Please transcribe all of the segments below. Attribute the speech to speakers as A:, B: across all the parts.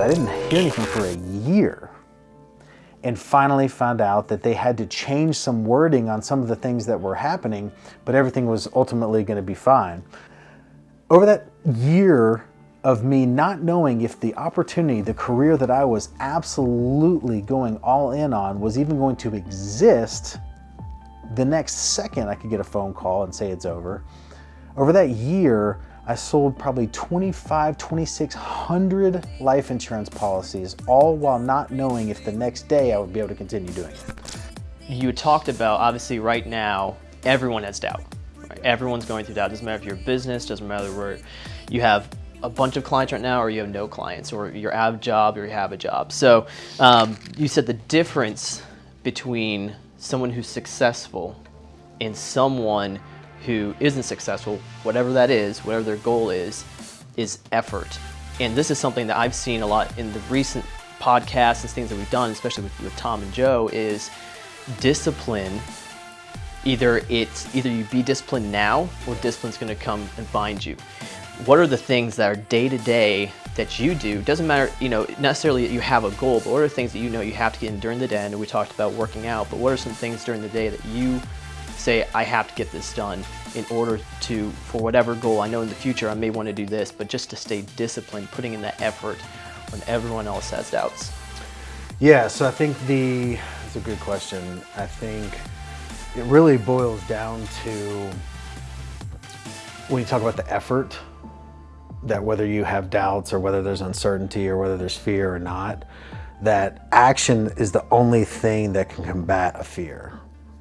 A: I didn't hear anything for a year and finally found out that they had to change some wording on some of the things that were happening, but everything was ultimately going to be fine. Over that year of me not knowing if the opportunity, the career that I was absolutely going all in on was even going to exist, the next second I could get a phone call and say it's over. Over that year, I sold probably 25, 2,600 life insurance policies, all while not knowing if the next day I would be able to continue doing it.
B: You talked about, obviously right now, everyone has doubt. Right? Everyone's going through doubt. Doesn't matter if you're a business, doesn't matter where you have a bunch of clients right now or you have no clients or you're out of job or you have a job. So um, you said the difference between someone who's successful and someone who isn't successful, whatever that is, whatever their goal is, is effort. And this is something that I've seen a lot in the recent podcasts and things that we've done, especially with, with Tom and Joe, is discipline. Either it's either you be disciplined now or discipline's gonna come and find you. What are the things that are day to day that you do? Doesn't matter, you know, necessarily that you have a goal, but what are things that you know you have to get in during the day? And we talked about working out, but what are some things during the day that you say, I have to get this done in order to, for whatever goal, I know in the future I may want to do this, but just to stay disciplined, putting in that effort when everyone else has doubts?
A: Yeah, so I think the, it's a good question. I think it really boils down to when you talk about the effort, that whether you have doubts or whether there's uncertainty or whether there's fear or not, that action is the only thing that can combat a fear.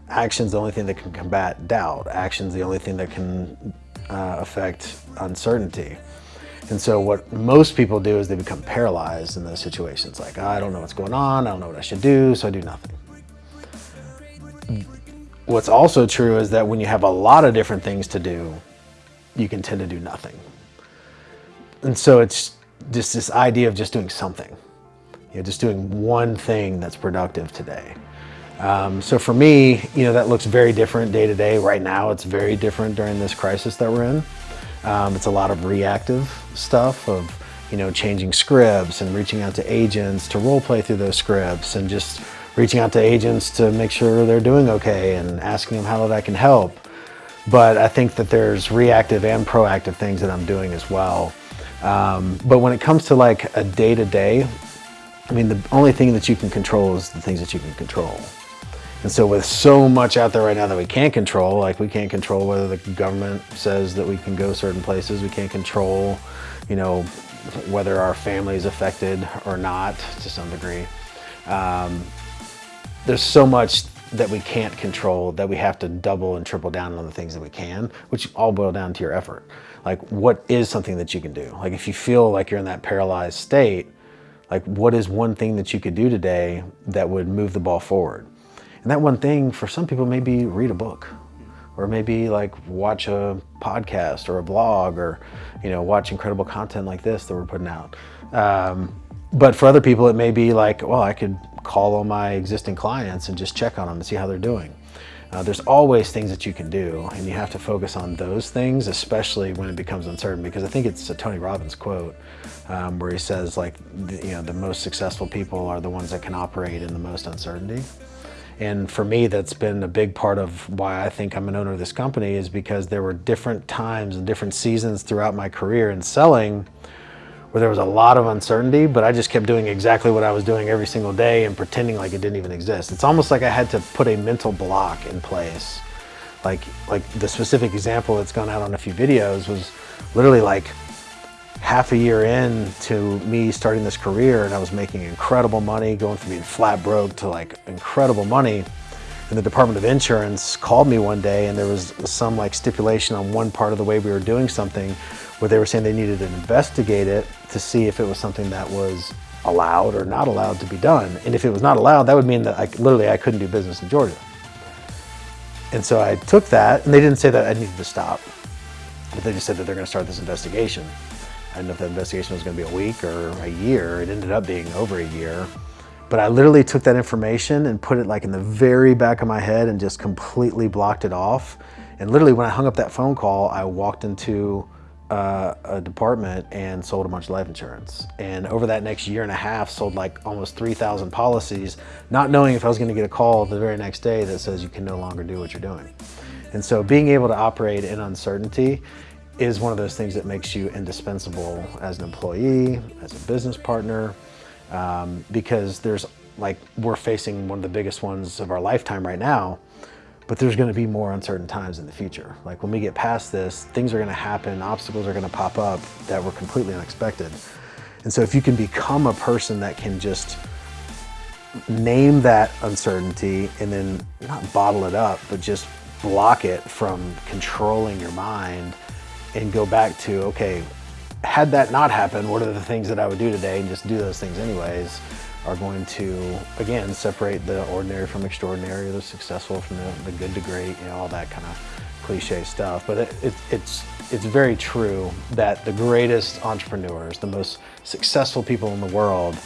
A: Action's the only thing that can combat doubt. Action's the only thing that can uh, affect uncertainty. And so what most people do is they become paralyzed in those situations. Like, I don't know what's going on, I don't know what I should do, so I do nothing. What's also true is that when you have a lot of different things to do, you can tend to do nothing. And so it's just this idea of just doing something. You know, just doing one thing that's productive today. Um, so for me, you know, that looks very different day to day. Right now, it's very different during this crisis that we're in. Um, it's a lot of reactive stuff of, you know, changing scripts and reaching out to agents to role play through those scripts and just reaching out to agents to make sure they're doing okay and asking them how that can help. But I think that there's reactive and proactive things that I'm doing as well. Um, but when it comes to like a day-to-day, -day, I mean, the only thing that you can control is the things that you can control. And so with so much out there right now that we can't control, like we can't control whether the government says that we can go certain places, we can't control, you know, whether our family is affected or not to some degree. Um, there's so much that we can't control that we have to double and triple down on the things that we can, which all boil down to your effort. Like what is something that you can do? Like if you feel like you're in that paralyzed state, like what is one thing that you could do today that would move the ball forward? And that one thing for some people maybe read a book or maybe like watch a podcast or a blog or, you know, watch incredible content like this that we're putting out. Um, but for other people, it may be like, well, I could call all my existing clients and just check on them and see how they're doing. Uh, there's always things that you can do and you have to focus on those things, especially when it becomes uncertain because I think it's a Tony Robbins quote um, where he says like, the, you know, the most successful people are the ones that can operate in the most uncertainty. And for me, that's been a big part of why I think I'm an owner of this company is because there were different times and different seasons throughout my career in selling where there was a lot of uncertainty, but I just kept doing exactly what I was doing every single day and pretending like it didn't even exist. It's almost like I had to put a mental block in place. Like, like the specific example that's gone out on a few videos was literally like half a year in to me starting this career and I was making incredible money, going from being flat broke to like incredible money. And the Department of Insurance called me one day and there was some like stipulation on one part of the way we were doing something where they were saying they needed to investigate it to see if it was something that was allowed or not allowed to be done. And if it was not allowed, that would mean that I, literally I couldn't do business in Georgia. And so I took that and they didn't say that I needed to stop, but they just said that they're gonna start this investigation. I didn't know if that investigation was gonna be a week or a year. It ended up being over a year. But I literally took that information and put it like in the very back of my head and just completely blocked it off. And literally when I hung up that phone call, I walked into uh, a department and sold a bunch of life insurance. And over that next year and a half, sold like almost 3,000 policies, not knowing if I was going to get a call the very next day that says you can no longer do what you're doing. And so being able to operate in uncertainty is one of those things that makes you indispensable as an employee, as a business partner, um, because there's like we're facing one of the biggest ones of our lifetime right now but there's going to be more uncertain times in the future. Like when we get past this, things are going to happen, obstacles are going to pop up that were completely unexpected. And so if you can become a person that can just name that uncertainty and then not bottle it up, but just block it from controlling your mind and go back to, okay, had that not happened, what are the things that I would do today and just do those things anyways are going to, again, separate the ordinary from extraordinary, the successful from the, the good to great, you know, all that kind of cliche stuff. But it, it, it's, it's very true that the greatest entrepreneurs, the most successful people in the world,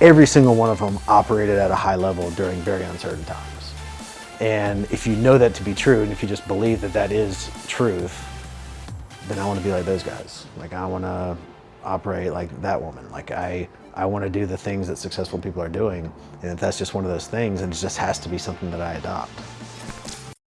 A: every single one of them operated at a high level during very uncertain times. And if you know that to be true, and if you just believe that that is truth, then I want to be like those guys. Like I want to operate like that woman. Like I, I want to do the things that successful people are doing. And if that's just one of those things, and it just has to be something that I adopt.